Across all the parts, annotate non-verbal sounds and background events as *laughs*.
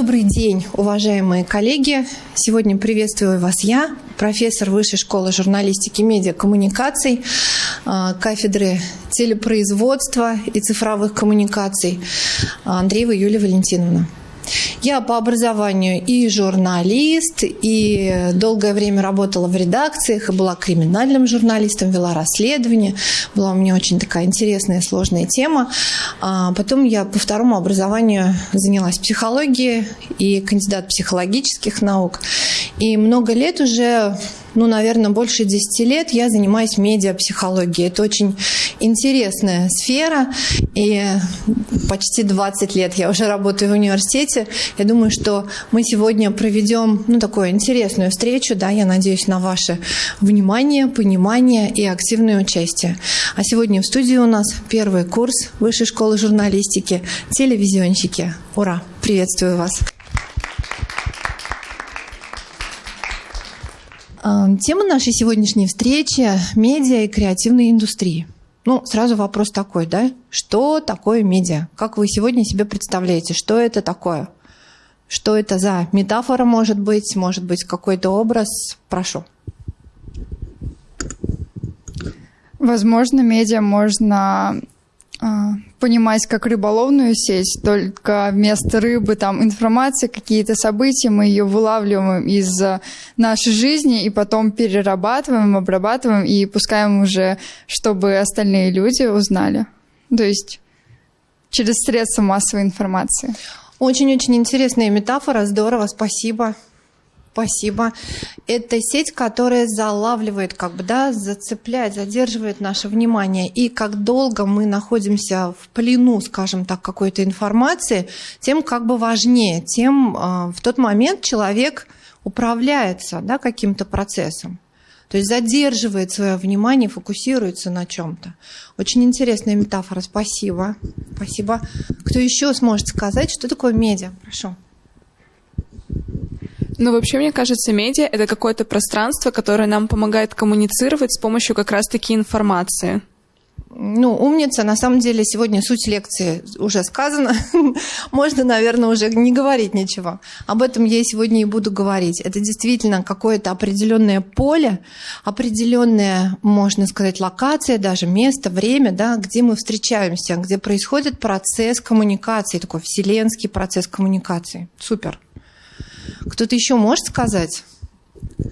Добрый день, уважаемые коллеги. Сегодня приветствую вас я, профессор Высшей школы журналистики и медиакоммуникаций, а, кафедры телепроизводства и цифровых коммуникаций Андреева Юлия Валентиновна. Я по образованию и журналист, и долгое время работала в редакциях, и была криминальным журналистом, вела расследование. Была у меня очень такая интересная, сложная тема. А потом я по второму образованию занялась психологией и кандидат психологических наук. И много лет уже ну, наверное, больше 10 лет я занимаюсь медиапсихологией. Это очень интересная сфера, и почти 20 лет я уже работаю в университете. Я думаю, что мы сегодня проведем, ну, такую интересную встречу, да, я надеюсь на ваше внимание, понимание и активное участие. А сегодня в студии у нас первый курс Высшей школы журналистики «Телевизионщики». Ура! Приветствую вас! Тема нашей сегодняшней встречи – медиа и креативные индустрии. Ну, сразу вопрос такой, да? Что такое медиа? Как вы сегодня себе представляете, что это такое? Что это за метафора может быть, может быть какой-то образ? Прошу. Возможно, медиа можно а, понимать как рыболовную сеть, только вместо рыбы там информация, какие-то события, мы ее вылавливаем из нашей жизни и потом перерабатываем, обрабатываем и пускаем уже, чтобы остальные люди узнали. То есть через средства массовой информации. Очень-очень интересная метафора, здорово, спасибо. Спасибо. Это сеть, которая залавливает, как бы, да, зацепляет, задерживает наше внимание. И как долго мы находимся в плену, скажем так, какой-то информации, тем как бы важнее, тем э, в тот момент человек управляется да, каким-то процессом. То есть задерживает свое внимание, фокусируется на чем-то. Очень интересная метафора. Спасибо. Спасибо. Кто еще сможет сказать, что такое медиа? Прошу. Ну, вообще, мне кажется, медиа — это какое-то пространство, которое нам помогает коммуницировать с помощью как раз-таки информации. Ну, умница. На самом деле, сегодня суть лекции уже сказана. *laughs* Можно, наверное, уже не говорить ничего. Об этом я сегодня и буду говорить. Это действительно какое-то определенное поле, определенная, можно сказать, локация, даже место, время, да, где мы встречаемся, где происходит процесс коммуникации, такой вселенский процесс коммуникации. Супер. Кто-то еще может сказать?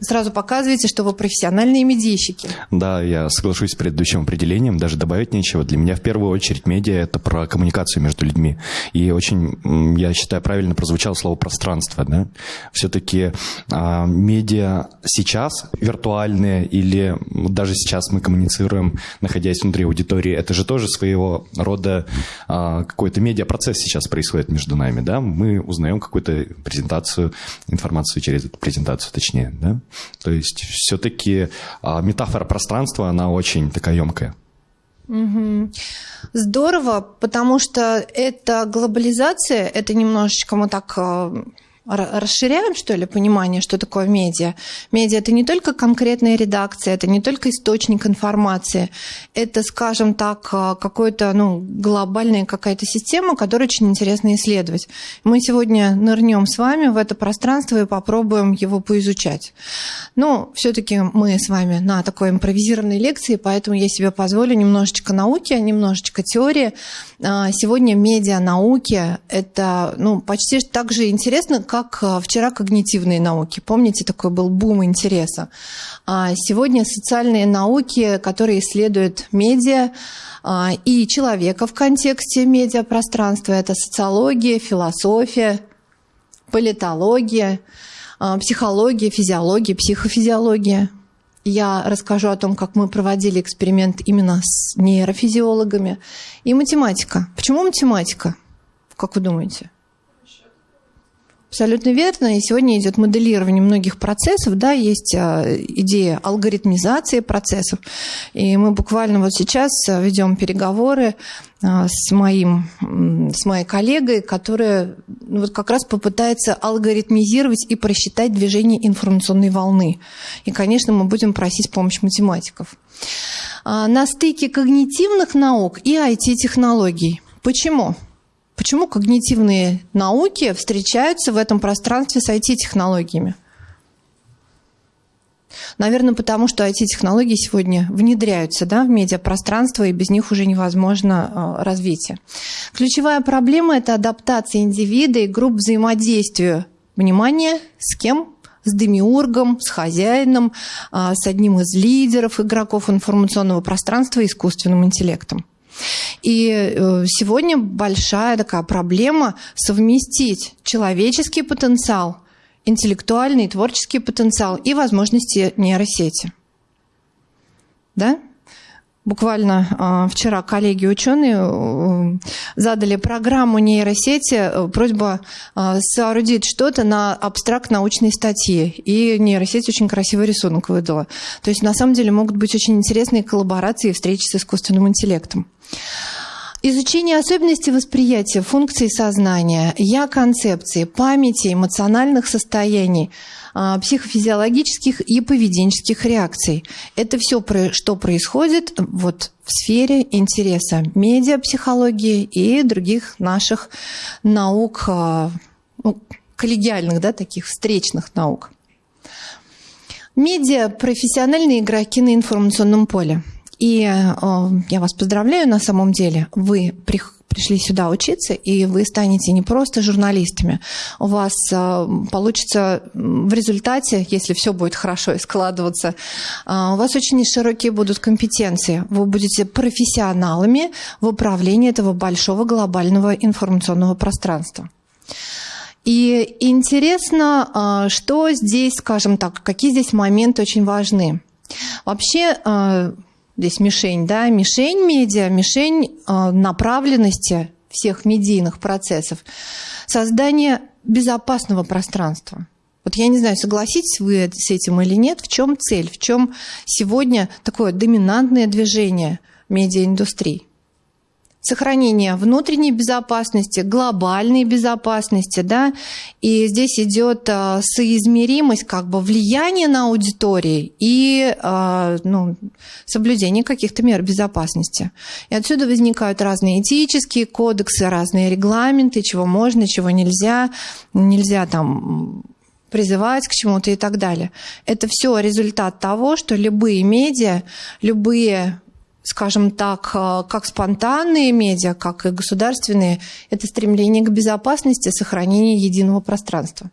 Сразу показываете, что вы профессиональные медийщики. Да, я соглашусь с предыдущим определением, даже добавить нечего. Для меня в первую очередь медиа – это про коммуникацию между людьми. И очень, я считаю, правильно прозвучало слово «пространство». Да? Все-таки а, медиа сейчас виртуальные или даже сейчас мы коммуницируем, находясь внутри аудитории, это же тоже своего рода а, какой-то медиапроцесс сейчас происходит между нами. Да? Мы узнаем какую-то презентацию, информацию через эту презентацию, точнее. Да? То есть все-таки а, метафора пространства, она очень такая емкая. Угу. Здорово, потому что это глобализация, это немножечко мы так а, расширяем, что ли, понимание, что такое медиа. Медиа – это не только конкретная редакция, это не только источник информации, это, скажем так, а, какой-то, ну, глобальная какая-то система, которую очень интересно исследовать. Мы сегодня нырнем с вами в это пространство и попробуем его поизучать. Но все-таки мы с вами на такой импровизированной лекции, поэтому я себе позволю немножечко науки, немножечко теории. А, сегодня медиа науки – это ну, почти так же интересно, как как э, вчера когнитивные науки. Помните, такой был бум интереса. А сегодня социальные науки, которые исследуют медиа а, и человека в контексте медиапространства. Это социология, философия, политология, а, психология, физиология, психофизиология. Я расскажу о том, как мы проводили эксперимент именно с нейрофизиологами. И математика. Почему математика? Как вы думаете? Абсолютно верно. И сегодня идет моделирование многих процессов. Да, есть а, идея алгоритмизации процессов. И мы буквально вот сейчас а, ведем переговоры а, с, моим, с моей коллегой, которая ну, вот как раз попытается алгоритмизировать и просчитать движение информационной волны. И, конечно, мы будем просить помощь математиков. На стыке когнитивных наук и IT-технологий. Почему? Почему когнитивные науки встречаются в этом пространстве с IT-технологиями? Наверное, потому что IT-технологии сегодня внедряются да, в медиапространство, и без них уже невозможно э, развитие. Ключевая проблема – это адаптация индивида и групп взаимодействия. Внимание, с кем? С демиургом, с хозяином, э, с одним из лидеров игроков информационного пространства искусственным интеллектом. И э, сегодня большая такая проблема совместить человеческий потенциал – интеллектуальный, творческий потенциал и возможности нейросети. Да? Буквально э, вчера коллеги-ученые э, задали программу нейросети, э, просьба э, соорудить что-то на абстракт-научной статье. И нейросеть очень красивый рисунок выдала. То есть на самом деле могут быть очень интересные коллаборации и встречи с искусственным интеллектом. Изучение особенностей восприятия функций сознания, я-концепции, памяти, эмоциональных состояний, а, психофизиологических и поведенческих реакций. Это все, что происходит вот в сфере интереса медиапсихологии и других наших наук, а, ну, коллегиальных, да, таких встречных наук. Медиа – профессиональные игроки на информационном поле – и э, я вас поздравляю на самом деле. Вы пришли сюда учиться, и вы станете не просто журналистами. У вас э, получится в результате, если все будет хорошо и складываться, э, у вас очень широкие будут компетенции. Вы будете профессионалами в управлении этого большого глобального информационного пространства. И интересно, что здесь, скажем так, какие здесь моменты очень важны. Вообще, здесь мишень, да, мишень медиа, мишень э, направленности всех медийных процессов, создание безопасного пространства. Вот я не знаю, согласитесь вы с этим или нет, в чем цель, в чем сегодня такое доминантное движение медиаиндустрии сохранение внутренней безопасности, глобальной безопасности, да, и здесь идет а, соизмеримость как бы влияния на аудитории и а, ну, соблюдение каких-то мер безопасности. И отсюда возникают разные этические кодексы, разные регламенты, чего можно, чего нельзя, нельзя там призывать к чему-то и так далее. Это все результат того, что любые медиа, любые скажем так, э, как спонтанные медиа, как и государственные, это стремление к безопасности, сохранению единого пространства.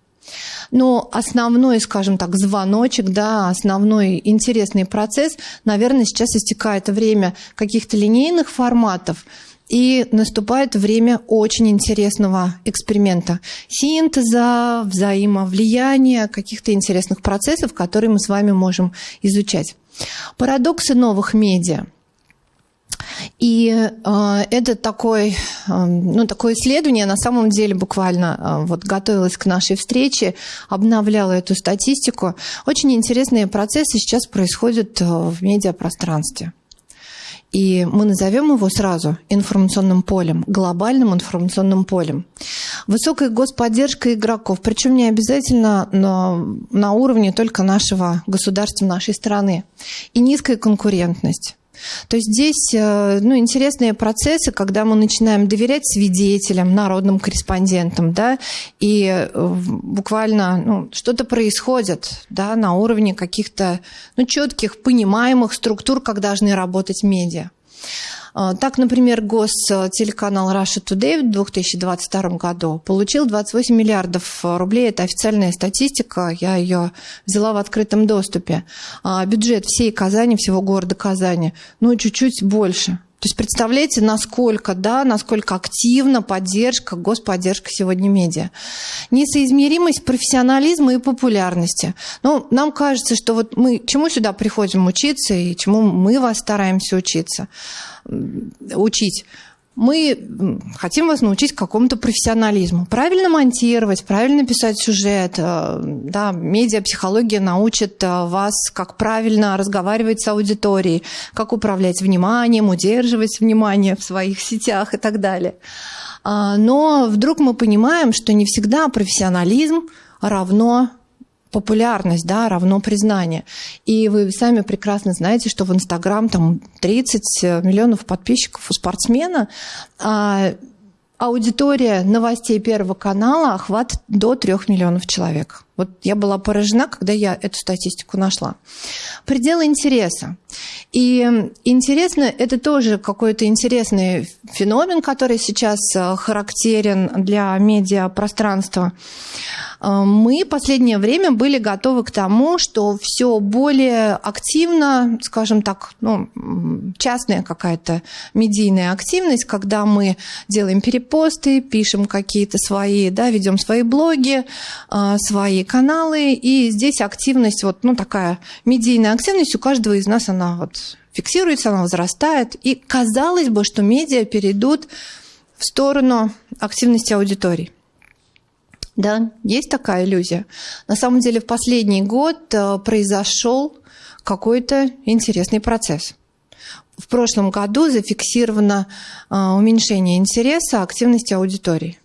Но основной, скажем так, звоночек, да, основной интересный процесс, наверное, сейчас истекает время каких-то линейных форматов, и наступает время очень интересного эксперимента. Синтеза, взаимовлияния, каких-то интересных процессов, которые мы с вами можем изучать. Парадоксы новых медиа – и э, это такой, э, ну, такое исследование, на самом деле буквально э, вот готовилась к нашей встрече, обновляла эту статистику. Очень интересные процессы сейчас происходят э, в медиапространстве. И мы назовем его сразу информационным полем, глобальным информационным полем. Высокая господдержка игроков, причем не обязательно на, на уровне только нашего государства, нашей страны. И низкая конкурентность. То есть здесь э, ну, интересные процессы, когда мы начинаем доверять свидетелям, народным корреспондентам, да, и э, буквально ну, что-то происходит да, на уровне каких-то ну, четких, понимаемых структур, как должны работать медиа. А, так, например, гостелеканал Russia Today в 2022 году получил 28 миллиардов рублей. Это официальная статистика, я ее взяла в открытом доступе. А бюджет всей Казани, всего города Казани, ну, чуть-чуть больше. То есть представляете, насколько, да, насколько активна поддержка, господдержка сегодня медиа. Несоизмеримость профессионализма и популярности. Ну, нам кажется, что вот мы чему сюда приходим учиться и чему мы вас стараемся учиться учить мы хотим вас научить какому-то профессионализму. Правильно монтировать, правильно писать сюжет. Э, да, медиапсихология научит э, вас, как правильно разговаривать с аудиторией, как управлять вниманием, удерживать внимание в своих сетях и так далее. А, но вдруг мы понимаем, что не всегда профессионализм равно популярность, да, равно признание. И вы сами прекрасно знаете, что в Инстаграм там 30 миллионов подписчиков у спортсмена, а аудитория новостей Первого канала охват до трех миллионов человек. Вот я была поражена, когда я эту статистику нашла. Пределы интереса. И интересно, это тоже какой-то интересный феномен, который сейчас э, характерен для медиапространства. Э, мы последнее время были готовы к тому, что все более активно, скажем так, ну, частная какая-то медийная активность, когда мы делаем перепосты, пишем какие-то свои, да, ведем свои блоги, э, свои каналы, и здесь активность, вот, ну, такая медийная активность у каждого из нас, она вот фиксируется, она возрастает, и казалось бы, что медиа перейдут в сторону активности аудитории. Да, есть такая иллюзия. На самом деле в последний год э, произошел какой-то интересный процесс. В прошлом году зафиксировано э, уменьшение интереса активности аудитории.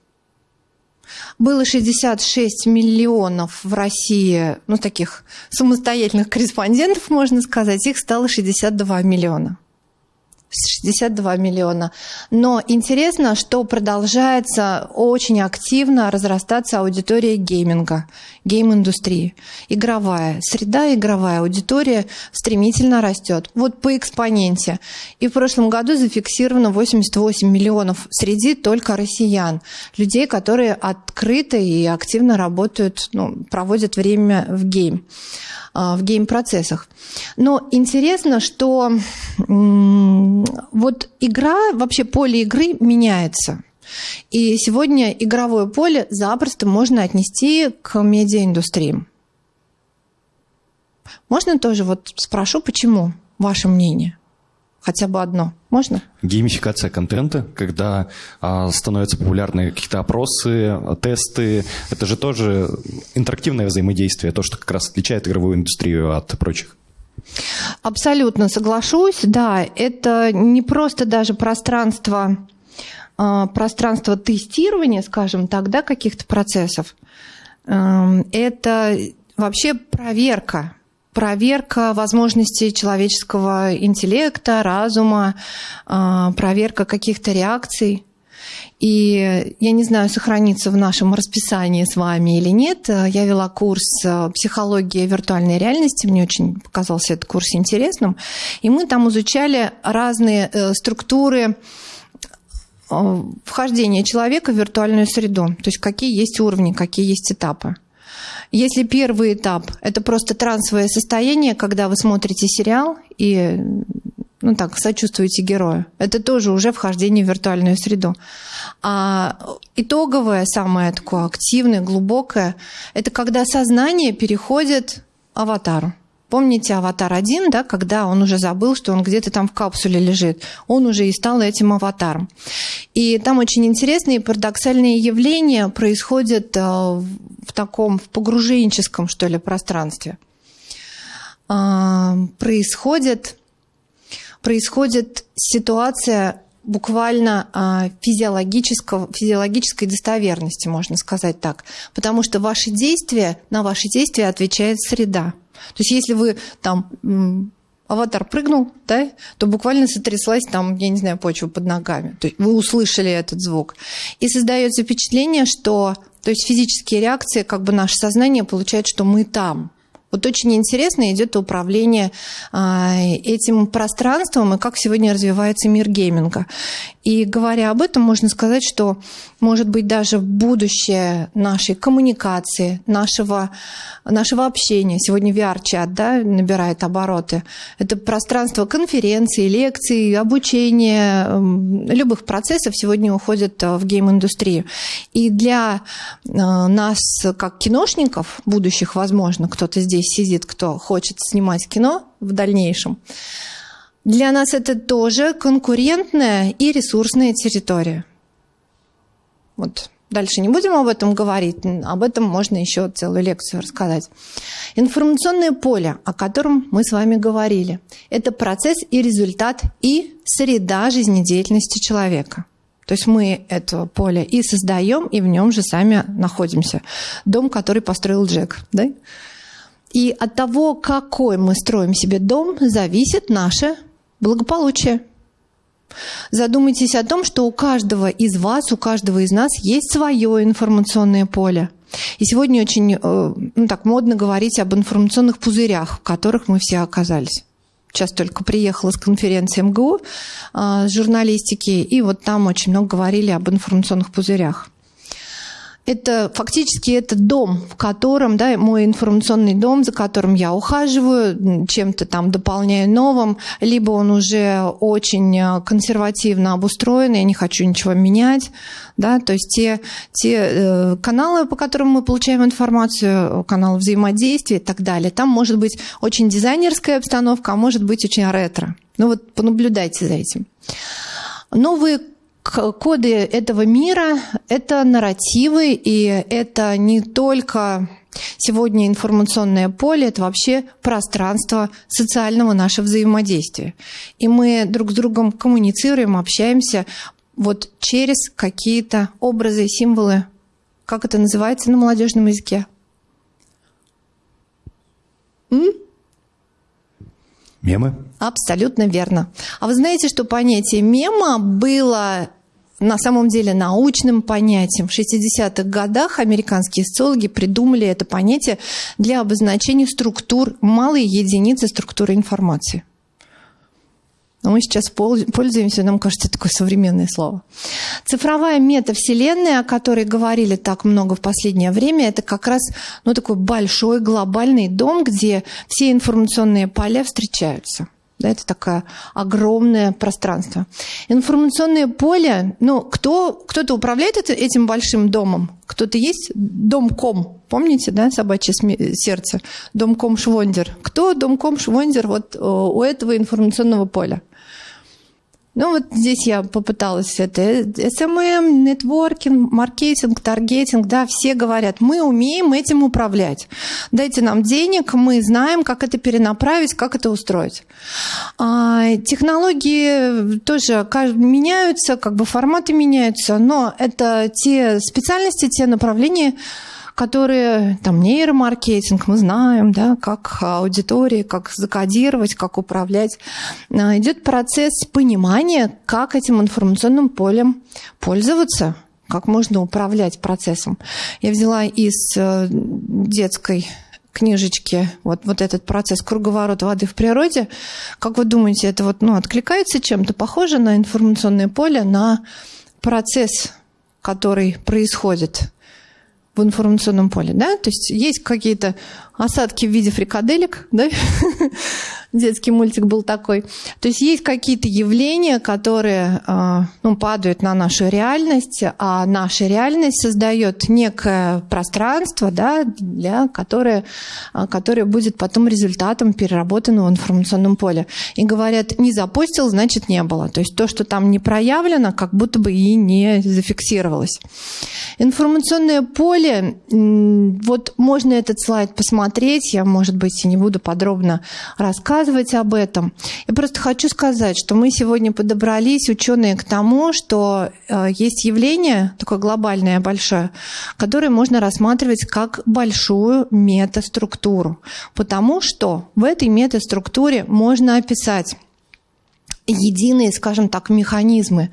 Было 66 миллионов в России, ну, таких самостоятельных корреспондентов, можно сказать, их стало 62 миллиона. 62 миллиона. Но интересно, что продолжается очень активно разрастаться аудитория гейминга, гейм-индустрии. Игровая. Среда игровая, аудитория стремительно растет. Вот по экспоненте. И в прошлом году зафиксировано 88 миллионов среди только россиян. Людей, которые открыто и активно работают, ну, проводят время в гейм. А, в гейм-процессах. Но интересно, что вот игра, вообще поле игры меняется. И сегодня игровое поле запросто можно отнести к медиаиндустрии. Можно тоже вот спрошу, почему? Ваше мнение? Хотя бы одно. Можно? Геймификация контента, когда а, становятся популярны какие-то опросы, тесты. Это же тоже интерактивное взаимодействие, то, что как раз отличает игровую индустрию от прочих. Абсолютно соглашусь. Да, это не просто даже пространство, а, пространство тестирования, скажем так, да, каких-то процессов. Эм, это вообще проверка проверка возможностей человеческого интеллекта, разума, а, проверка каких-то реакций. И я не знаю, сохранится в нашем расписании с вами или нет. Я вела курс э, «Психология виртуальной реальности». Мне очень показался этот курс интересным. И мы там изучали разные э, структуры э, вхождения человека в виртуальную среду. То есть какие есть уровни, какие есть этапы. Если первый этап – это просто трансовое состояние, когда вы смотрите сериал и ну так, сочувствуете герою. Это тоже уже вхождение в виртуальную среду. А итоговое, самое такое активное, глубокое, это когда сознание переходит аватару. Помните «Аватар 1», да, когда он уже забыл, что он где-то там в капсуле лежит. Он уже и стал этим аватаром. И там очень интересные парадоксальные явления происходят э, в таком в погруженческом, что ли, пространстве. А, происходит, происходит ситуация буквально а, физиологического, физиологической достоверности, можно сказать так. Потому что ваши действия, на ваши действия отвечает среда. То есть если вы там аватар прыгнул, да, то буквально сотряслась там, я не знаю, почва под ногами. То есть вы услышали этот звук. И создается впечатление, что то есть физические реакции, как бы наше сознание получает, что мы там. Вот очень интересно идет управление а, этим пространством и как сегодня развивается мир гейминга. И говоря об этом, можно сказать, что может быть даже будущее нашей коммуникации, нашего, нашего общения. Сегодня VR-чат да, набирает обороты. Это пространство конференций, лекций, обучения, любых процессов сегодня уходит э, в гейм-индустрию. И для э, нас, как киношников, будущих, возможно, кто-то здесь сидит, кто хочет снимать кино в дальнейшем, для нас это тоже конкурентная и ресурсная территория. Вот дальше не будем об этом говорить, об этом можно еще целую лекцию рассказать. Информационное поле, о котором мы с вами говорили, это процесс и результат и среда жизнедеятельности человека. То есть мы это поле и создаем, и в нем же сами находимся. Дом, который построил Джек. Да? И от того, какой мы строим себе дом, зависит наше благополучие. Задумайтесь о том, что у каждого из вас, у каждого из нас есть свое информационное поле. И сегодня очень э, ну, так модно говорить об информационных пузырях, в которых мы все оказались. Сейчас только приехала с конференции МГУ э, журналистики, и вот там очень много говорили об информационных пузырях это фактически это дом, в котором, да, мой информационный дом, за которым я ухаживаю, чем-то там дополняю новым, либо он уже очень э, консервативно обустроен, я не хочу ничего менять, да, то есть те, те э, каналы, по которым мы получаем информацию, каналы взаимодействия и так далее, там может быть очень дизайнерская обстановка, а может быть очень ретро. Ну вот понаблюдайте за этим. Новые коды этого мира – это нарративы, и это не только сегодня информационное поле, это вообще пространство социального нашего взаимодействия. И мы друг с другом коммуницируем, общаемся вот через какие-то образы, символы. Как это называется на молодежном языке? М? Мемы? Абсолютно верно. А вы знаете, что понятие мема было на самом деле научным понятием. В 60-х годах американские социологи придумали это понятие для обозначения структур, малой единицы структуры информации. Но мы сейчас пользуемся, нам кажется, такое современное слово. Цифровая метавселенная, о которой говорили так много в последнее время, это как раз ну, такой большой глобальный дом, где все информационные поля встречаются. Да, это такое огромное пространство. Информационное поле, ну, кто, кто-то управляет этим большим домом, кто-то есть домком, помните, да, собачье сердце, домком Швондер. Кто домком Швондер вот у этого информационного поля? Ну вот здесь я попыталась это SMM, нетворкинг, маркетинг, таргетинг, да, все говорят, мы умеем этим управлять. Дайте нам денег, мы знаем, как это перенаправить, как это устроить. А, технологии тоже меняются, как бы форматы меняются, но это те специальности, те направления, которые, там, нейромаркетинг, мы знаем, да, как аудитории, как закодировать, как управлять. А, идет процесс понимания, как этим информационным полем пользоваться, как можно управлять процессом. Я взяла из э, детской книжечки вот, вот этот процесс круговорота воды в природе. Как вы думаете, это вот, ну, откликается чем-то? Похоже на информационное поле, на процесс, который происходит в информационном поле, да, то есть есть какие-то осадки в виде фрикаделек, да, *laughs* детский мультик был такой. То есть есть какие-то явления, которые а, ну, падают на нашу реальность, а наша реальность создает некое пространство, да, для, которое, а, которое будет потом результатом переработанного в информационном поле. И говорят, не запустил, значит не было. То есть то, что там не проявлено, как будто бы и не зафиксировалось. Информационное поле, вот можно этот слайд посмотреть, я, может быть, и не буду подробно рассказывать, рассказывать об этом. Я просто хочу сказать, что мы сегодня подобрались, ученые, к тому, что э, есть явление, такое глобальное, большое, которое можно рассматривать как большую метаструктуру. Потому что в этой метаструктуре можно описать единые, скажем так, механизмы,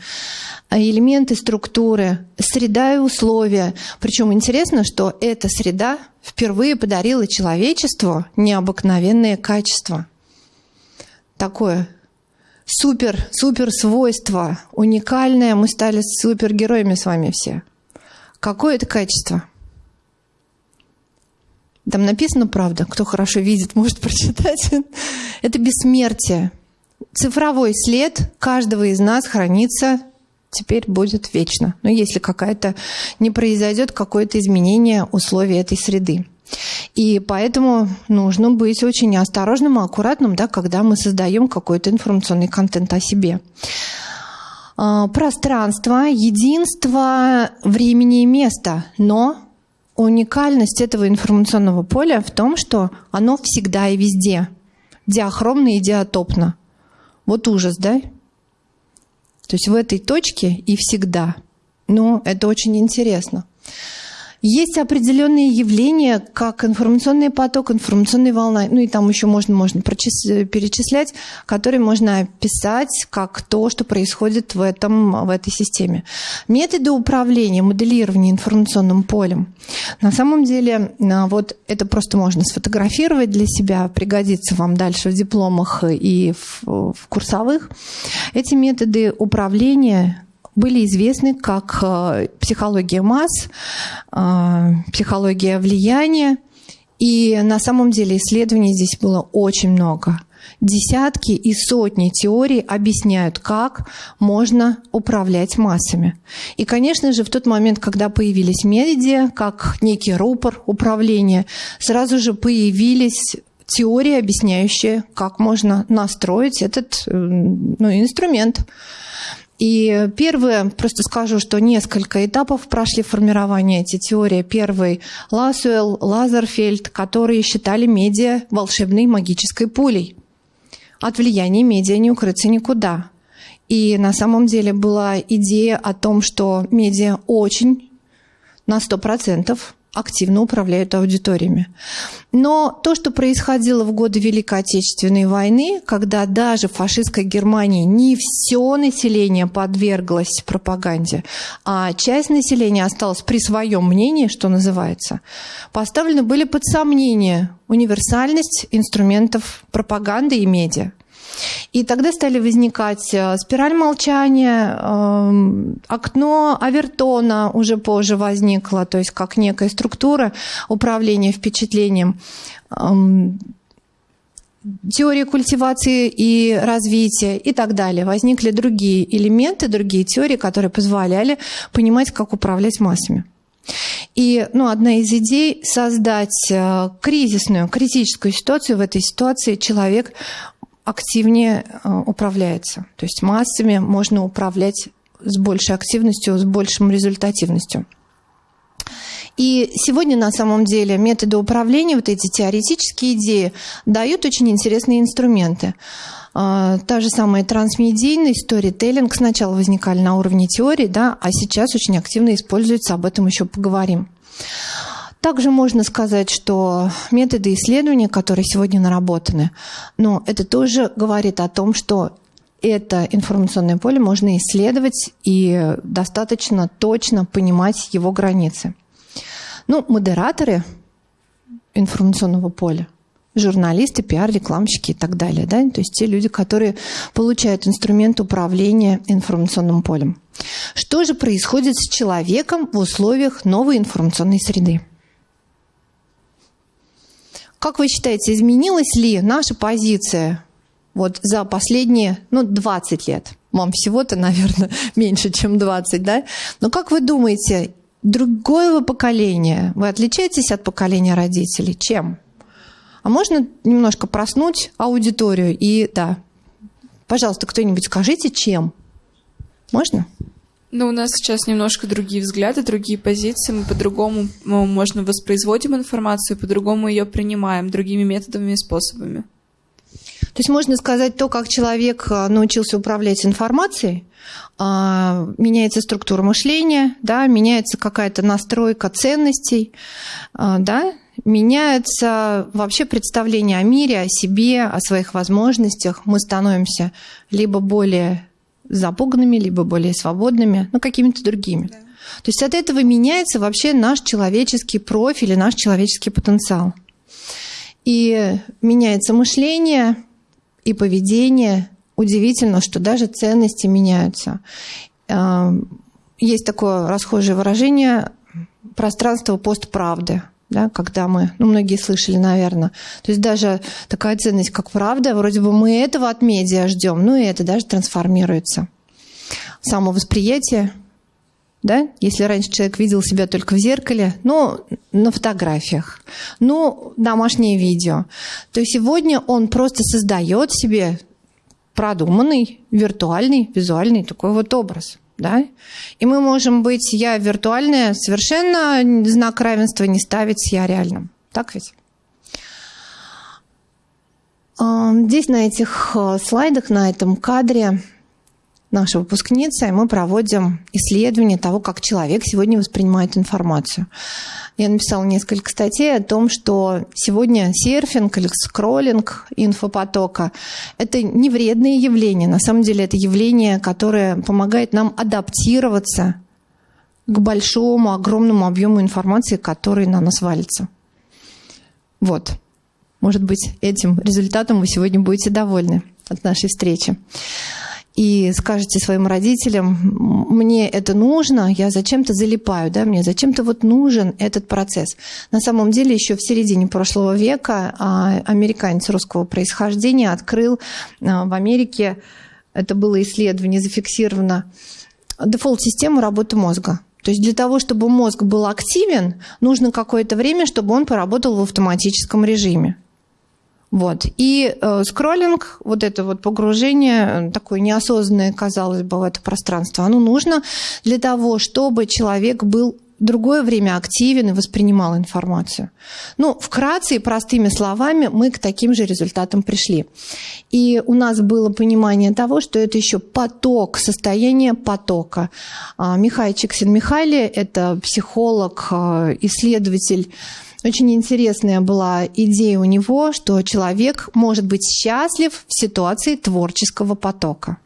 элементы структуры, среда и условия. Причем интересно, что эта среда впервые подарила человечеству необыкновенные качества такое супер, супер свойство, уникальное. Мы стали супергероями с вами все. Какое это качество? Там написано правда, кто хорошо видит, может прочитать. *laughs* Это бессмертие. Цифровой след каждого из нас хранится теперь будет вечно. Но если какая-то не произойдет какое-то изменение условий этой среды. И поэтому нужно быть очень осторожным и аккуратным, да, когда мы создаем какой-то информационный контент о себе. А, пространство, единство времени и места, но уникальность этого информационного поля в том, что оно всегда и везде, диахромно и диатопно. Вот ужас, да? То есть в этой точке и всегда. Но это очень интересно. Есть определенные явления, как информационный поток, информационная волна, ну и там еще можно, можно перечислять, которые можно описать как то, что происходит в, этом, в этой системе. Методы управления, моделирования информационным полем. На самом деле, а, вот это просто можно сфотографировать для себя, пригодится вам дальше в дипломах и в, в курсовых. Эти методы управления были известны как э, психология масс, э, психология влияния. И на самом деле исследований здесь было очень много. Десятки и сотни теорий объясняют, как можно управлять массами. И, конечно же, в тот момент, когда появились медиа, как некий рупор управления, сразу же появились теории, объясняющие, как можно настроить этот э, ну, инструмент. И первое, просто скажу, что несколько этапов прошли формирование этой теории. Первый – Ласуэлл, Лазерфельд, которые считали медиа волшебной магической пулей. От влияния медиа не укрыться никуда. И на самом деле была идея о том, что медиа очень на 100% активно управляют аудиториями. Но то, что происходило в годы Великой Отечественной войны, когда даже в фашистской Германии не все население подверглось пропаганде, а часть населения осталась при своем мнении, что называется, поставлены были под сомнение универсальность инструментов пропаганды и медиа. И тогда стали возникать э, спираль молчания, эм, окно Авертона уже позже возникло, то есть как некая структура управления впечатлением эм, теории культивации и развития и так далее. Возникли другие элементы, другие теории, которые позволяли понимать, как управлять массами. И ну, одна из идей – создать э, кризисную, критическую ситуацию. В этой ситуации человек активнее э, управляется. То есть массами можно управлять с большей активностью, с большим результативностью. И сегодня на самом деле методы управления, вот эти теоретические идеи, дают очень интересные инструменты. А, та же самая трансмедийная сторителлинг сначала возникали на уровне теории, да, а сейчас очень активно используется, об этом еще поговорим. Также можно сказать, что методы исследования, которые сегодня наработаны, но это тоже говорит о том, что это информационное поле можно исследовать и достаточно точно понимать его границы. Ну, модераторы информационного поля, журналисты, пиар, рекламщики и так далее, да, то есть те люди, которые получают инструмент управления информационным полем. Что же происходит с человеком в условиях новой информационной среды? Как вы считаете, изменилась ли наша позиция вот за последние, ну, 20 лет? Вам всего-то, наверное, *laughs* меньше, чем 20, да? Но как вы думаете, другое поколение, вы отличаетесь от поколения родителей? Чем? А можно немножко проснуть аудиторию и, да, пожалуйста, кто-нибудь скажите, чем? Можно? Ну, у нас сейчас немножко другие взгляды, другие позиции. Мы по-другому можно воспроизводим информацию, по-другому ее принимаем, другими методами и способами. То есть можно сказать, то, как человек а, научился управлять информацией, а, меняется структура мышления, да, меняется какая-то настройка ценностей, а, да, меняется вообще представление о мире, о себе, о своих возможностях. Мы становимся либо более запуганными, либо более свободными, ну, какими-то другими. Да. То есть от этого меняется вообще наш человеческий профиль и наш человеческий потенциал. И меняется мышление и поведение. Удивительно, что даже ценности меняются. А, есть такое расхожее выражение пространство постправды да, когда мы, ну, многие слышали, наверное. То есть даже такая ценность, как правда, вроде бы мы этого от медиа ждем, ну и это даже трансформируется. Самовосприятие, да, если раньше человек видел себя только в зеркале, ну, на фотографиях, ну, домашнее видео, то сегодня он просто создает себе продуманный, виртуальный, визуальный такой вот образ да? И мы можем быть я виртуальная, совершенно знак равенства не ставить я реальным. Так ведь? Здесь на этих э, слайдах, на этом кадре наша выпускница, и мы проводим исследование того, как человек сегодня воспринимает информацию. Я написала несколько статей о том, что сегодня серфинг или скроллинг инфопотока – это не вредное явление. На самом деле это явление, которое помогает нам адаптироваться к большому, огромному объему информации, который на нас валится. Вот. Может быть, этим результатом вы сегодня будете довольны от нашей встречи и скажете своим родителям, мне это нужно, я зачем-то залипаю, да, мне зачем-то вот нужен этот процесс. На самом деле еще в середине прошлого века а, американец русского происхождения открыл а, в Америке, это было исследование, зафиксировано, дефолт-систему работы мозга. То есть для того, чтобы мозг был активен, нужно какое-то время, чтобы он поработал в автоматическом режиме. Вот. И э, скроллинг, вот это вот погружение, э, такое неосознанное, казалось бы, в это пространство, оно нужно для того, чтобы человек был другое время активен и воспринимал информацию. Ну, вкратце и простыми словами мы к таким же результатам пришли. И у нас было понимание того, что это еще поток, состояние потока. А, Михай Чиксин-Михайли – это психолог, э, исследователь очень интересная была идея у него, что человек может быть счастлив в ситуации творческого потока.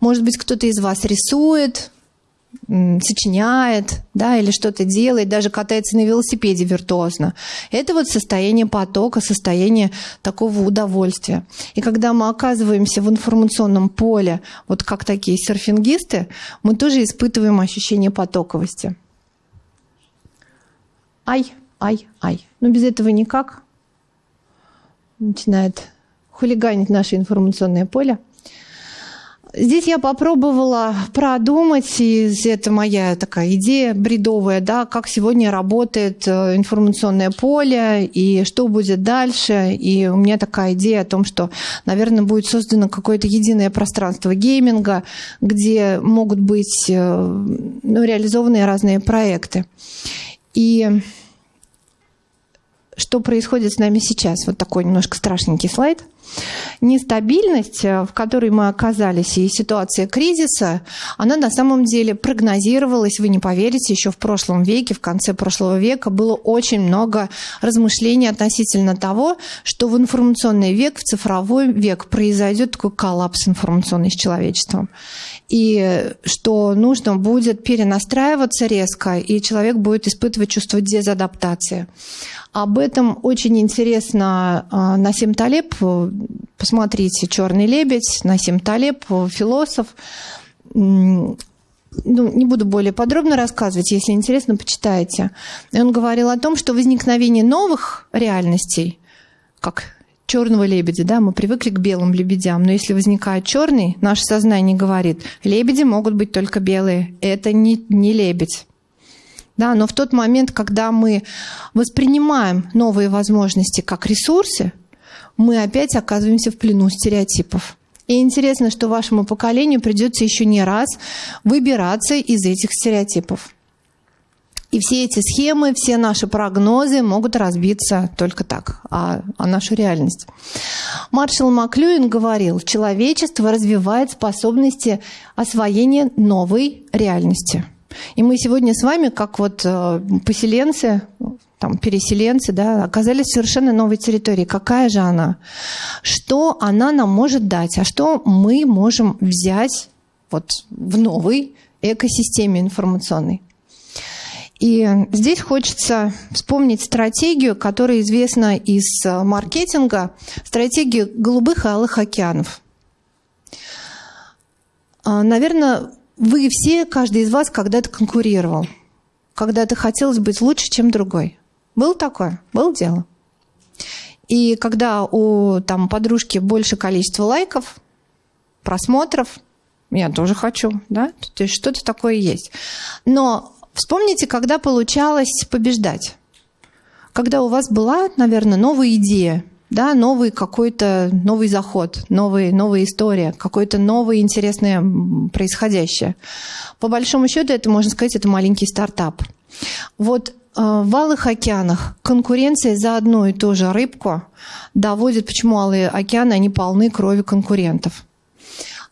Может быть, кто-то из вас рисует, сочиняет, да, или что-то делает, даже катается на велосипеде виртуозно. Это вот состояние потока, состояние такого удовольствия. И когда мы оказываемся в информационном поле, вот как такие серфингисты, мы тоже испытываем ощущение потоковости. Ай! Ай, ай. Но без этого никак. Начинает хулиганить наше информационное поле. Здесь я попробовала продумать, и это моя такая идея бредовая, да, как сегодня работает э, информационное поле и что будет дальше. И у меня такая идея о том, что, наверное, будет создано какое-то единое пространство гейминга, где могут быть э, ну, реализованы разные проекты. И что происходит с нами сейчас. Вот такой немножко страшненький слайд. Нестабильность, э, в которой мы оказались, и ситуация кризиса, она на самом деле прогнозировалась, вы не поверите, еще в прошлом веке, в конце прошлого века было очень много размышлений относительно того, что в информационный век, в цифровой век произойдет такой коллапс информационный с человечеством. И что нужно будет перенастраиваться резко, и человек будет испытывать чувство дезадаптации. Об этом очень интересно а, Насим Талеб. Посмотрите «Черный лебедь», Насим Талеб, философ. Ну, не буду более подробно рассказывать, если интересно, почитайте. И он говорил о том, что возникновение новых реальностей, как черного лебедя, да, мы привыкли к белым лебедям, но если возникает черный, наше сознание говорит, лебеди могут быть только белые, это не, не лебедь. Да, но в тот момент, когда мы воспринимаем новые возможности как ресурсы, мы опять оказываемся в плену стереотипов. И интересно, что вашему поколению придется еще не раз выбираться из этих стереотипов. И все эти схемы, все наши прогнозы могут разбиться только так, а, а нашу реальность. Маршал Маклюин говорил, человечество развивает способности освоения новой реальности – и мы сегодня с вами, как вот э, поселенцы, там, переселенцы, да, оказались в совершенно новой территории. Какая же она? Что она нам может дать? А что мы можем взять вот в новой экосистеме информационной? И здесь хочется вспомнить стратегию, которая известна из э, маркетинга, стратегию голубых и алых океанов. А, Наверное, вы все, каждый из вас когда-то конкурировал. Когда-то хотелось быть лучше, чем другой. Был такое? Был дело. И когда у там, подружки больше количества лайков, просмотров, я тоже хочу, да? То есть что-то такое есть. Но вспомните, когда получалось побеждать. Когда у вас была, наверное, новая идея, да, новый какой-то новый заход, новый, новая история, какое-то новое интересное происходящее. По большому счету, это, можно сказать, это маленький стартап. Вот э, в Алых океанах конкуренция за одну и ту же рыбку доводит, почему Алые океаны, они полны крови конкурентов.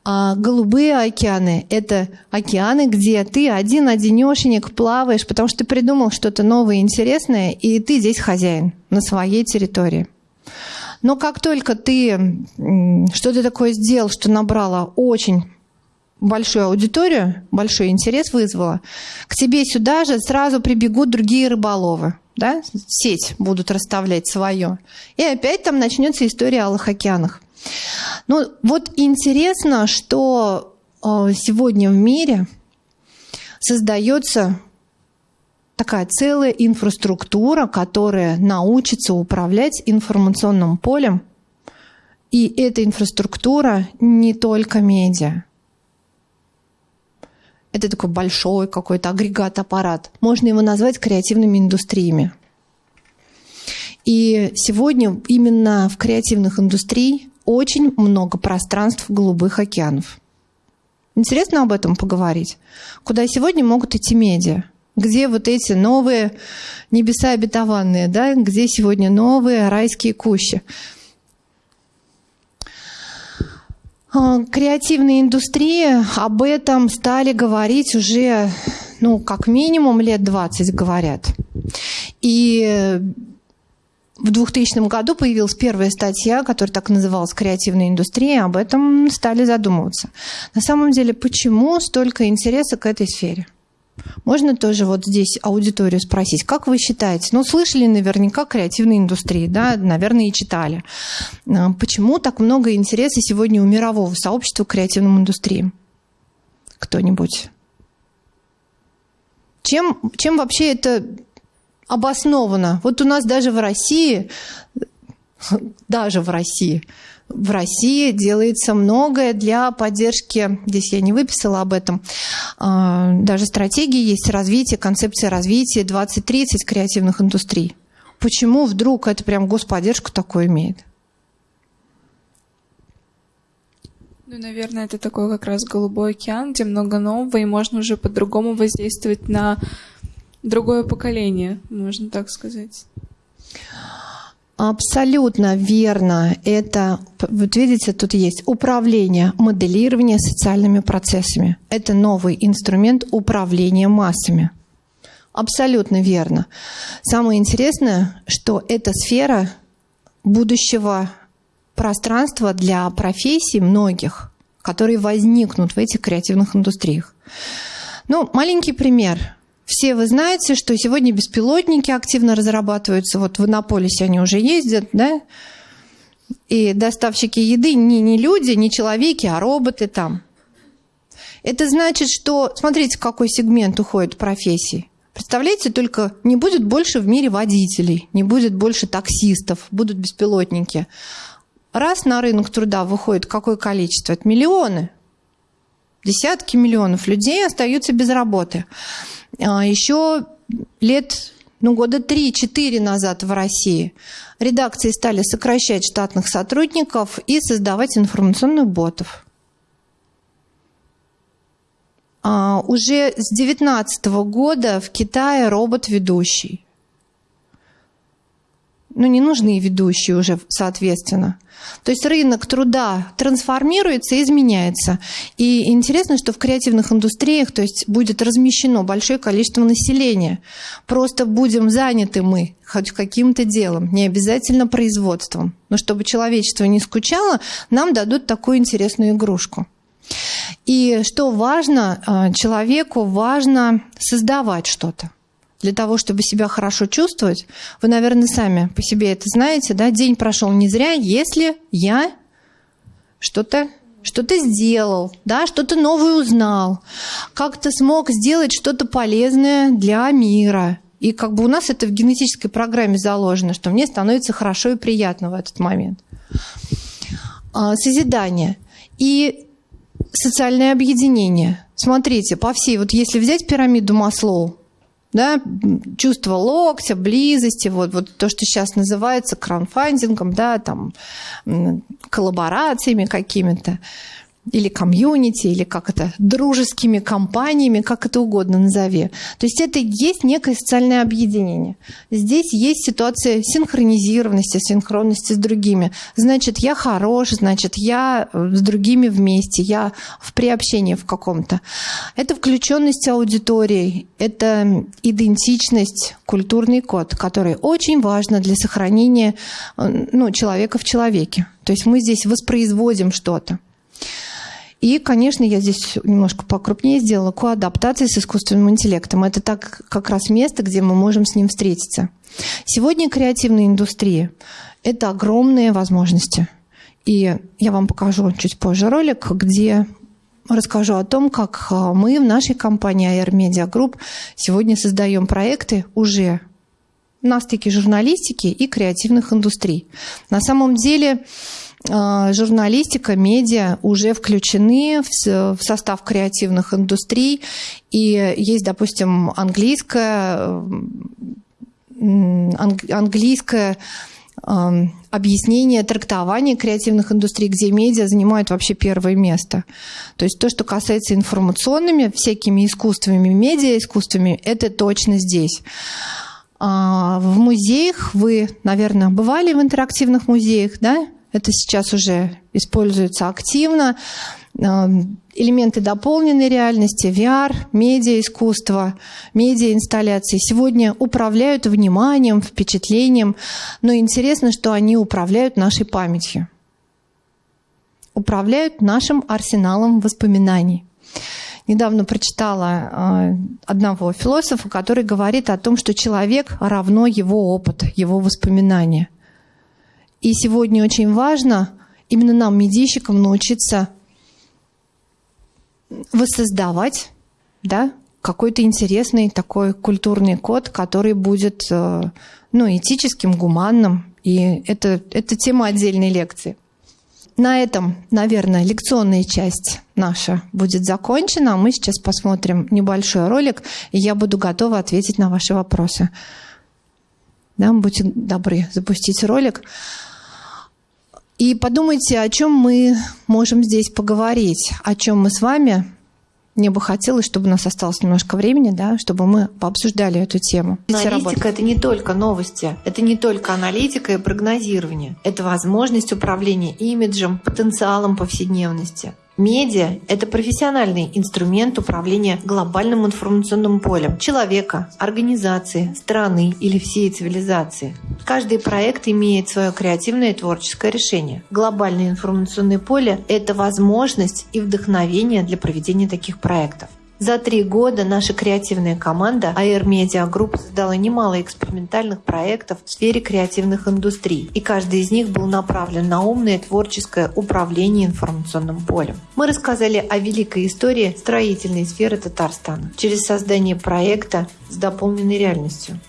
А голубые океаны – это океаны, где ты один-одинешенек плаваешь, потому что ты придумал что-то новое и интересное, и ты здесь хозяин на своей территории. Но как только ты что-то такое сделал, что набрало очень большую аудиторию, большой интерес вызвало, к тебе сюда же сразу прибегут другие рыболовы. Да? Сеть будут расставлять свое. И опять там начнется история о Алых океанах. Ну, вот интересно, что э, сегодня в мире создается такая целая инфраструктура, которая научится управлять информационным полем. И эта инфраструктура не только медиа. Это такой большой какой-то агрегат-аппарат. Можно его назвать креативными индустриями. И сегодня именно в креативных индустриях очень много пространств голубых океанов. Интересно об этом поговорить. Куда сегодня могут идти медиа? Где вот эти новые небеса обетованные, да? где сегодня новые райские кущи? А, креативные индустрии об этом стали говорить уже, ну, как минимум лет 20 говорят. И в 2000 году появилась первая статья, которая так называлась «Креативная индустрия», об этом стали задумываться. На самом деле, почему столько интереса к этой сфере? Можно тоже вот здесь аудиторию спросить, как вы считаете? Ну, слышали наверняка креативной индустрии, да, наверное, и читали. А, почему так много интереса сегодня у мирового сообщества к креативным индустриям? Кто-нибудь? Чем, чем вообще это обоснованно. Вот у нас даже в России, даже в России, в России делается многое для поддержки, здесь я не выписала об этом, а, даже стратегии есть развитие, концепция развития 2030 креативных индустрий. Почему вдруг это прям господдержку такое имеет? Ну, наверное, это такой как раз голубой океан, где много нового, и можно уже по-другому воздействовать на другое поколение, можно так сказать. Абсолютно верно. Это, вот видите, тут есть управление, моделирование социальными процессами. Это новый инструмент управления массами. Абсолютно верно. Самое интересное, что это сфера будущего пространства для профессий многих, которые возникнут в этих креативных индустриях. Ну, маленький пример. Все вы знаете, что сегодня беспилотники активно разрабатываются. Вот в Иннополисе они уже ездят, да? И доставщики еды не, не люди, не человеки, а роботы там. Это значит, что... Смотрите, какой сегмент уходит профессии. Представляете, только не будет больше в мире водителей, не будет больше таксистов, будут беспилотники. Раз на рынок труда выходит какое количество? Это миллионы. Десятки миллионов людей остаются без работы. А, Еще лет ну, года 3-4 назад в России редакции стали сокращать штатных сотрудников и создавать информационных ботов. А уже с 2019 года в Китае робот-ведущий ну, не нужны ведущие уже, соответственно. То есть рынок труда трансформируется и изменяется. И интересно, что в креативных индустриях то есть будет размещено большое количество населения. Просто будем заняты мы хоть каким-то делом, не обязательно производством. Но чтобы человечество не скучало, нам дадут такую интересную игрушку. И что важно, а, человеку важно создавать что-то для того, чтобы себя хорошо чувствовать, вы, наверное, сами по себе это знаете, да, день прошел не зря, если я что-то что-то сделал, да, что-то новое узнал, как-то смог сделать что-то полезное для мира. И как бы у нас это в генетической программе заложено, что мне становится хорошо и приятно в этот момент. А, созидание. И социальное объединение. Смотрите, по всей, вот если взять пирамиду Маслоу, да, чувство локтя, близости, вот, вот то, что сейчас называется краунфандингом, да, там, коллаборациями какими-то. Или комьюнити, или как это, дружескими компаниями, как это угодно назови. То есть это есть некое социальное объединение. Здесь есть ситуация синхронизированности, синхронности с другими. Значит, я хорош, значит, я с другими вместе, я в приобщении в каком-то. Это включенность аудитории, это идентичность, культурный код, который очень важно для сохранения ну, человека в человеке. То есть мы здесь воспроизводим что-то. И, конечно, я здесь немножко покрупнее сделала коадаптации с искусственным интеллектом. Это так как раз место, где мы можем с ним встретиться. Сегодня креативная индустрия – это огромные возможности. И я вам покажу чуть позже ролик, где расскажу о том, как а, мы в нашей компании AR Media Group сегодня создаем проекты уже на стыке журналистики и креативных индустрий. На самом деле журналистика, медиа уже включены в состав креативных индустрий. И есть, допустим, английская, английская объяснение, трактование креативных индустрий, где медиа занимают вообще первое место. То есть то, что касается информационными всякими искусствами, медиа искусствами, это точно здесь. А, в музеях вы, наверное, бывали в интерактивных музеях, да? Это сейчас уже используется активно. Эм, элементы дополненной реальности, VR, медиа-искусство, медиа-инсталляции сегодня управляют вниманием, впечатлением, но интересно, что они управляют нашей памятью, управляют нашим арсеналом воспоминаний. Недавно прочитала э, одного философа, который говорит о том, что человек равно его опыт, его воспоминания – и сегодня очень важно именно нам, медийщикам, научиться воссоздавать да, какой-то интересный такой культурный код, который будет э, ну, этическим, гуманным. И это, это тема отдельной лекции. На этом, наверное, лекционная часть наша будет закончена. Мы сейчас посмотрим небольшой ролик, и я буду готова ответить на ваши вопросы. Да, будьте добры запустить ролик. И подумайте, о чем мы можем здесь поговорить, о чем мы с вами. Мне бы хотелось, чтобы у нас осталось немножко времени, да, чтобы мы пообсуждали эту тему. Аналитика – это не только новости, это не только аналитика и прогнозирование. Это возможность управления имиджем, потенциалом повседневности. Медиа – это профессиональный инструмент управления глобальным информационным полем человека, организации, страны или всей цивилизации. Каждый проект имеет свое креативное и творческое решение. Глобальное информационное поле – это возможность и вдохновение для проведения таких проектов. За три года наша креативная команда AR Media Group создала немало экспериментальных проектов в сфере креативных индустрий, и каждый из них был направлен на умное творческое управление информационным полем. Мы рассказали о великой истории строительной сферы Татарстана через создание проекта с дополненной реальностью.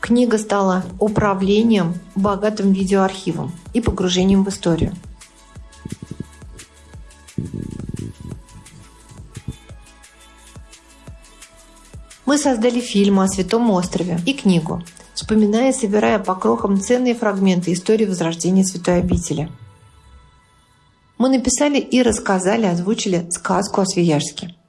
Книга стала управлением богатым видеоархивом и погружением в историю. Мы создали фильм о Святом острове и книгу, вспоминая и собирая по крохам ценные фрагменты истории возрождения Святой обители. Мы написали и рассказали, озвучили сказку о Свияжске –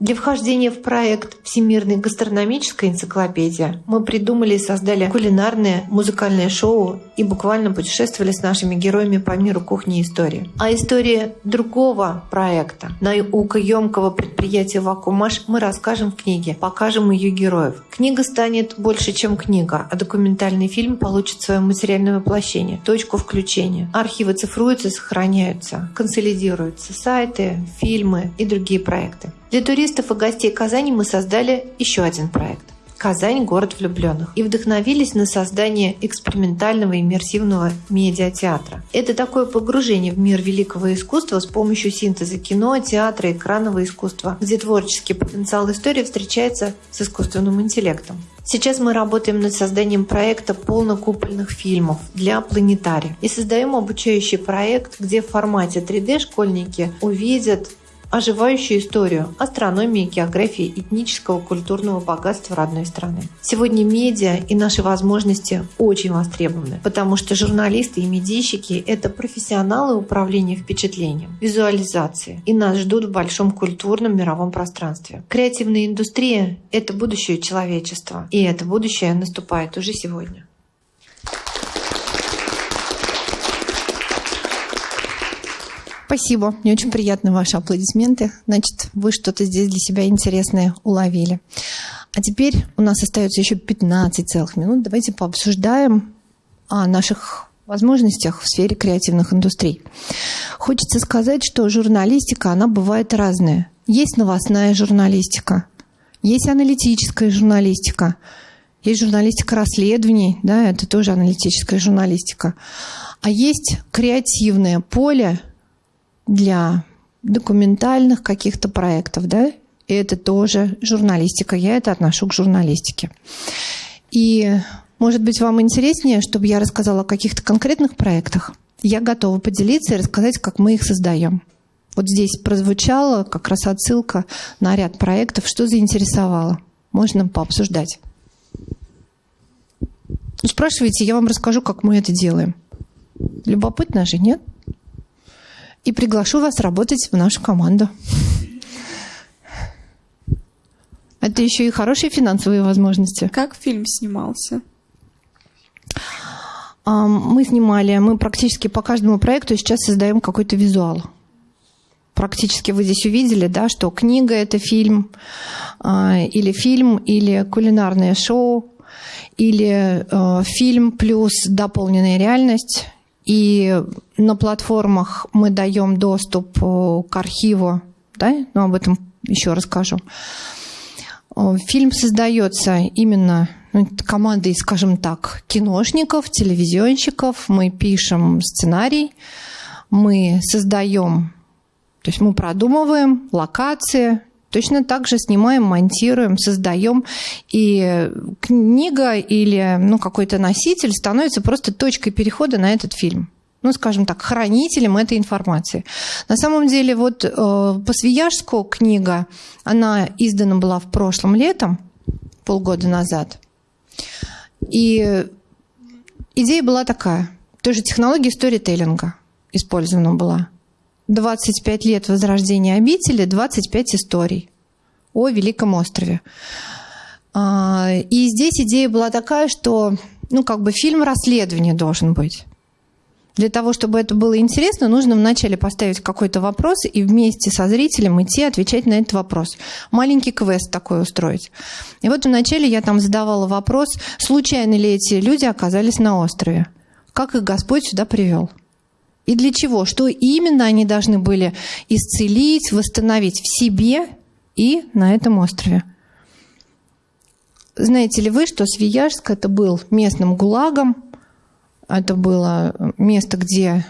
для вхождения в проект «Всемирная гастрономическая энциклопедия» мы придумали и создали кулинарное музыкальное шоу и буквально путешествовали с нашими героями по миру кухни и истории. А история другого проекта, наукоемкого предприятия «Вакуумаш» мы расскажем в книге, покажем ее героев. Книга станет больше, чем книга, а документальный фильм получит свое материальное воплощение, точку включения. Архивы цифруются, сохраняются, консолидируются, сайты, фильмы и другие проекты. Для туристов и гостей Казани мы создали еще один проект «Казань – город влюбленных» и вдохновились на создание экспериментального иммерсивного медиатеатра. Это такое погружение в мир великого искусства с помощью синтеза кино, театра, экранного искусства, где творческий потенциал истории встречается с искусственным интеллектом. Сейчас мы работаем над созданием проекта полнокупольных фильмов для планетария и создаем обучающий проект, где в формате 3D школьники увидят оживающую историю астрономии, географии, этнического, культурного богатства родной страны. Сегодня медиа и наши возможности очень востребованы, потому что журналисты и медийщики – это профессионалы управления впечатлением, визуализации, и нас ждут в большом культурном мировом пространстве. Креативная индустрия – это будущее человечества, и это будущее наступает уже сегодня. Спасибо. Мне очень приятны ваши аплодисменты. Значит, вы что-то здесь для себя интересное уловили. А теперь у нас остается еще 15 целых минут. Давайте пообсуждаем о наших возможностях в сфере креативных индустрий. Хочется сказать, что журналистика, она бывает разная. Есть новостная журналистика, есть аналитическая журналистика, есть журналистика расследований, да, это тоже аналитическая журналистика. А есть креативное поле, для документальных каких-то проектов, да, и это тоже журналистика. Я это отношу к журналистике. И, может быть, вам интереснее, чтобы я рассказала о каких-то конкретных проектах? Я готова поделиться и рассказать, как мы их создаем. Вот здесь прозвучала как раз отсылка на ряд проектов, что заинтересовало. Можно пообсуждать. Спрашивайте, я вам расскажу, как мы это делаем. Любопытно же, нет? И приглашу вас работать в нашу команду. Это еще и хорошие финансовые возможности. Как фильм снимался? Мы снимали, мы практически по каждому проекту сейчас создаем какой-то визуал. Практически вы здесь увидели, да, что книга это фильм, а, или фильм, или кулинарное шоу, или э, фильм плюс дополненная реальность, и на платформах мы даем доступ э, к архиву, да, но об этом еще расскажу. Э, фильм создается именно ну, командой, скажем так, киношников, телевизионщиков. Мы пишем сценарий, мы создаем, то есть мы продумываем локации, Точно так же снимаем, монтируем, создаем. И книга или ну, какой-то носитель становится просто точкой перехода на этот фильм ну, скажем так, хранителем этой информации. На самом деле, вот э, по Свияжску книга, она издана была в прошлом летом, полгода назад. И идея была такая. Тоже технология сторителлинга использована была. 25 лет возрождения обители, 25 историй о Великом острове. А, и здесь идея была такая, что ну, как бы фильм расследования должен быть. Для того, чтобы это было интересно, нужно вначале поставить какой-то вопрос и вместе со зрителем идти отвечать на этот вопрос. Маленький квест такой устроить. И вот вначале я там задавала вопрос, случайно ли эти люди оказались на острове? Как их Господь сюда привел? И для чего? Что именно они должны были исцелить, восстановить в себе и на этом острове? Знаете ли вы, что Свияжск это был местным гулагом, это было место, где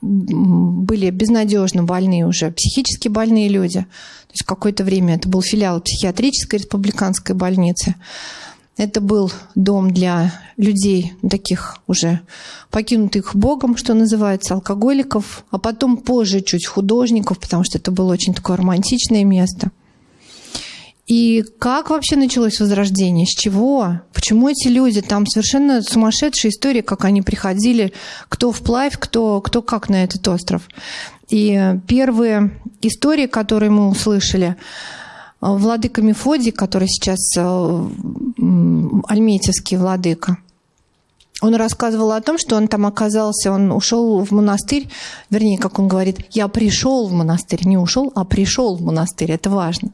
были безнадежно больные уже, психически больные люди. То есть какое-то время это был филиал психиатрической республиканской больницы. Это был дом для людей, таких уже покинутых Богом, что называется, алкоголиков, а потом позже чуть художников, потому что это было очень такое романтичное место. И как вообще началось возрождение? С чего? Почему эти люди? Там совершенно сумасшедшая история, как они приходили, кто вплавь, кто, кто как на этот остров. И первые истории, которые мы услышали, владыка Мефодий, который сейчас э, альметьевский владыка, он рассказывал о том, что он там оказался, он ушел в монастырь, вернее, как он говорит, я пришел в монастырь, не ушел, а пришел в монастырь, это важно.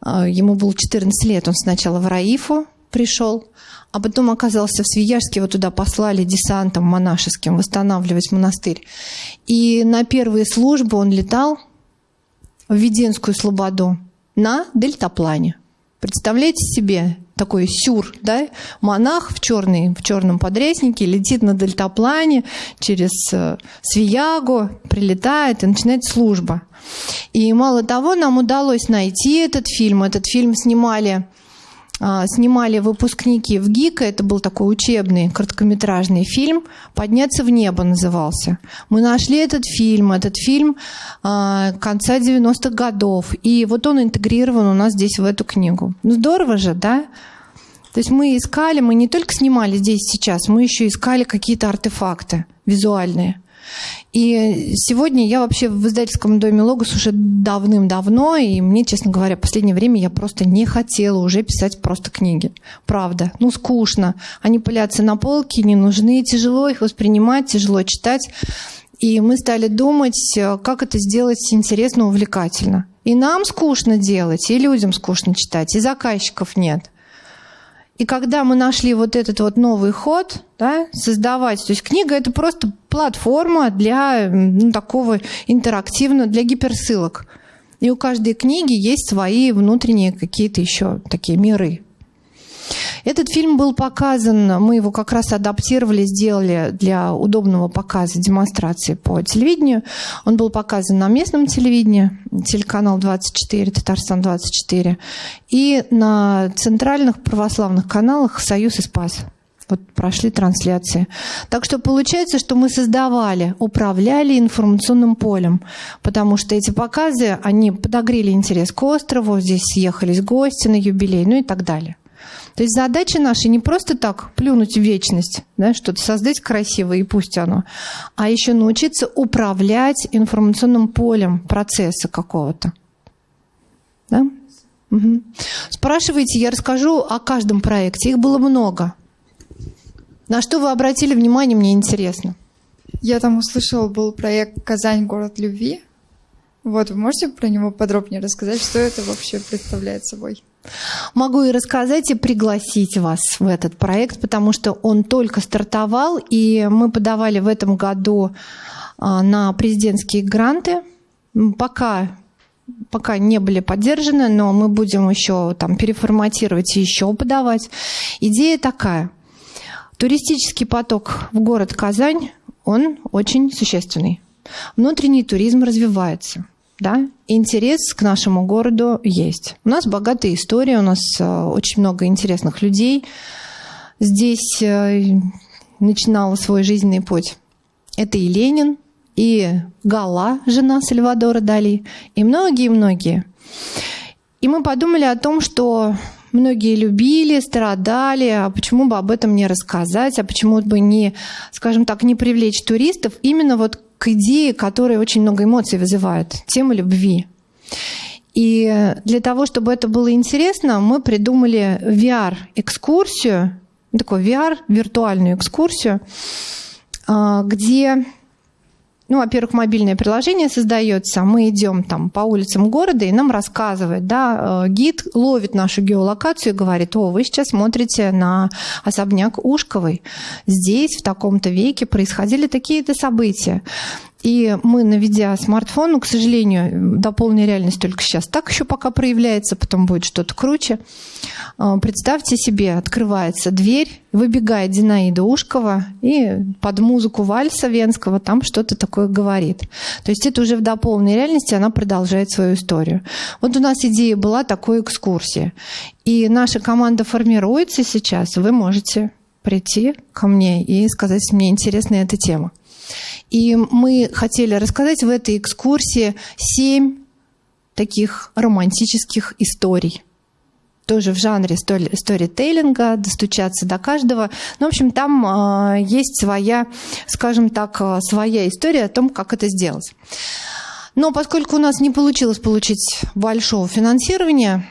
А, ему было 14 лет, он сначала в Раифу пришел, а потом оказался в Свияжске, его туда послали десантом монашеским восстанавливать монастырь. И на первые службы он летал в Веденскую Слободу на дельтаплане. Представляете себе такой сюр, да? Монах в, черный, в черном подрезнике летит на дельтаплане через э, Свиягу, прилетает и начинает служба. И мало того, нам удалось найти этот фильм. Этот фильм снимали снимали выпускники в ГИКа, это был такой учебный короткометражный фильм «Подняться в небо» назывался. Мы нашли этот фильм, этот фильм а, конца 90-х годов, и вот он интегрирован у нас здесь в эту книгу. Ну здорово же, да? То есть мы искали, мы не только снимали здесь сейчас, мы еще искали какие-то артефакты визуальные. И сегодня я вообще в издательском доме «Логос» уже давным-давно, и мне, честно говоря, в последнее время я просто не хотела уже писать просто книги. Правда. Ну, скучно. Они пылятся на полке, не нужны, тяжело их воспринимать, тяжело читать. И мы стали думать, как это сделать интересно, увлекательно. И нам скучно делать, и людям скучно читать, и заказчиков нет. И когда мы нашли вот этот вот новый ход, да, создавать, то есть книга это просто платформа для ну, такого интерактивного, для гиперссылок. И у каждой книги есть свои внутренние какие-то еще такие миры. Этот фильм был показан, мы его как раз адаптировали, сделали для удобного показа, демонстрации по телевидению. Он был показан на местном телевидении, телеканал 24, Татарстан 24, и на центральных православных каналах «Союз и Спас». Вот прошли трансляции. Так что получается, что мы создавали, управляли информационным полем, потому что эти показы, они подогрели интерес к острову, здесь съехались гости на юбилей, ну и так далее. То есть задача наша не просто так плюнуть в вечность, да, что-то создать красивое и пусть оно, а еще научиться управлять информационным полем процесса какого-то. Да? Угу. Спрашивайте, я расскажу о каждом проекте. Их было много. На что вы обратили внимание, мне интересно. Я там услышала, был проект «Казань. Город любви». Вот, вы можете про него подробнее рассказать, что это вообще представляет собой? Могу и рассказать, и пригласить вас в этот проект, потому что он только стартовал, и мы подавали в этом году а, на президентские гранты. Пока пока не были поддержаны, но мы будем еще там переформатировать и еще подавать. Идея такая. Туристический поток в город Казань, он очень существенный. Внутренний туризм развивается да, интерес к нашему городу есть. У нас богатая история, у нас э, очень много интересных людей. Здесь э, начинала свой жизненный путь. Это и Ленин, и Гала, жена Сальвадора Дали, и многие-многие. И мы подумали о том, что многие любили, страдали, а почему бы об этом не рассказать, а почему бы не, скажем так, не привлечь туристов именно вот к идее, которая очень много эмоций вызывает, тема любви. И для того, чтобы это было интересно, мы придумали VR-экскурсию, такой VR, виртуальную экскурсию, а, где ну, во-первых, мобильное приложение создается, мы идем там по улицам города, и нам рассказывает, да, э, гид ловит нашу геолокацию и говорит, о, вы сейчас смотрите на особняк Ушковой. Здесь в таком-то веке происходили такие-то события. И мы, наведя смартфон, ну, к сожалению, дополненная реальность только сейчас так еще пока проявляется, потом будет что-то круче. А, представьте себе, открывается дверь, выбегает Зинаида Ушкова и под музыку вальса венского там что-то такое говорит. То есть это уже в дополненной реальности, она продолжает свою историю. Вот у нас идея была такой экскурсии. И наша команда формируется сейчас, вы можете прийти ко мне и сказать, мне интересна эта тема. И мы хотели рассказать в этой экскурсии семь таких романтических историй. Тоже в жанре сторителлинга, достучаться до каждого. Ну, в общем, там э, есть своя, скажем так, а, своя история о том, как это сделать. Но поскольку у нас не получилось получить большого финансирования,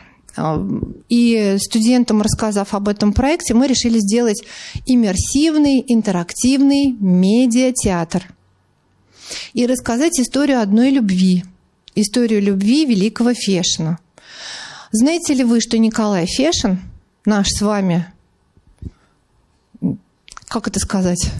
и студентам, рассказав об этом проекте, мы решили сделать иммерсивный, интерактивный медиатеатр и рассказать историю одной любви, историю любви великого Фешина. Знаете ли вы, что Николай Фешин, наш с вами, как это сказать,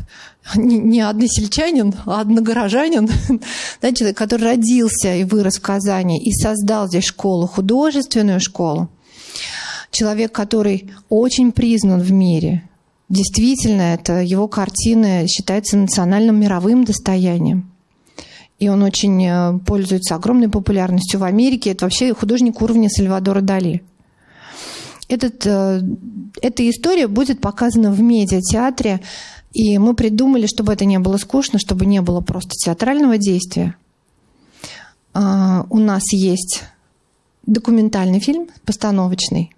*laughs* не, не односельчанин, а одногорожанин, *laughs* человек, который родился и вырос в Казани и создал здесь школу, художественную школу. Человек, который очень признан в мире. Действительно, это его картины считаются национальным мировым достоянием. И он очень э, пользуется огромной популярностью в Америке. Это вообще художник уровня Сальвадора Дали. этот, э, эта история будет показана в медиатеатре, и мы придумали, чтобы это не было скучно, чтобы не было просто театрального действия. А, у нас есть документальный фильм, постановочный.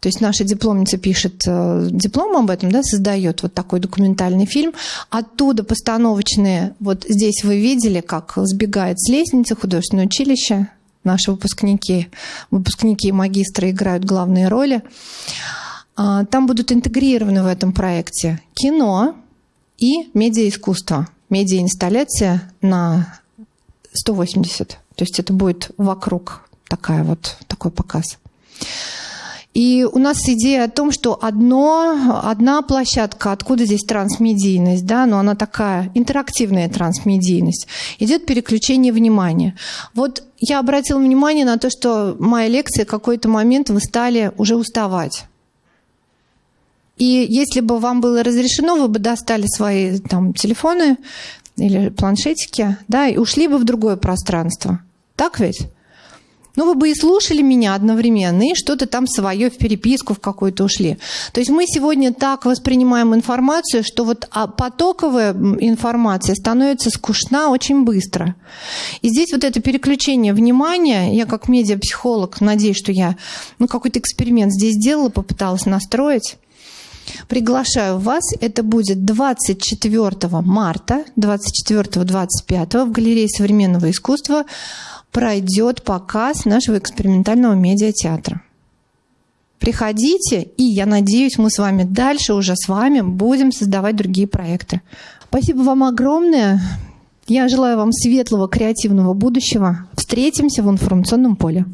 То есть наша дипломница пишет э, диплом об этом, да, создает вот такой документальный фильм. Оттуда постановочные, вот здесь вы видели, как сбегает с лестницы художественное училище. Наши выпускники, выпускники и магистры играют главные роли. А, там будут интегрированы в этом проекте кино и медиаискусство. Медиаинсталляция на 180. То есть это будет вокруг такая вот, такой показ. И у нас идея о том, что одно, одна площадка, откуда здесь трансмедийность, да, но она такая интерактивная трансмедийность, идет переключение внимания. Вот я обратила внимание на то, что моя лекция в какой-то момент вы стали уже уставать. И если бы вам было разрешено, вы бы достали свои там, телефоны или планшетики, да, и ушли бы в другое пространство. Так ведь? Ну, вы бы и слушали меня одновременно, и что-то там свое в переписку в какую-то ушли. То есть мы сегодня так воспринимаем информацию, что вот а, потоковая информация становится скучна очень быстро. И здесь вот это переключение внимания, я как медиапсихолог надеюсь, что я ну, какой-то эксперимент здесь сделала, попыталась настроить. Приглашаю вас. Это будет 24 марта, 24-25 в галерее современного искусства пройдет показ нашего экспериментального медиатеатра. Приходите, и я надеюсь, мы с вами дальше уже с вами будем создавать другие проекты. Спасибо вам огромное. Я желаю вам светлого креативного будущего. Встретимся в информационном поле.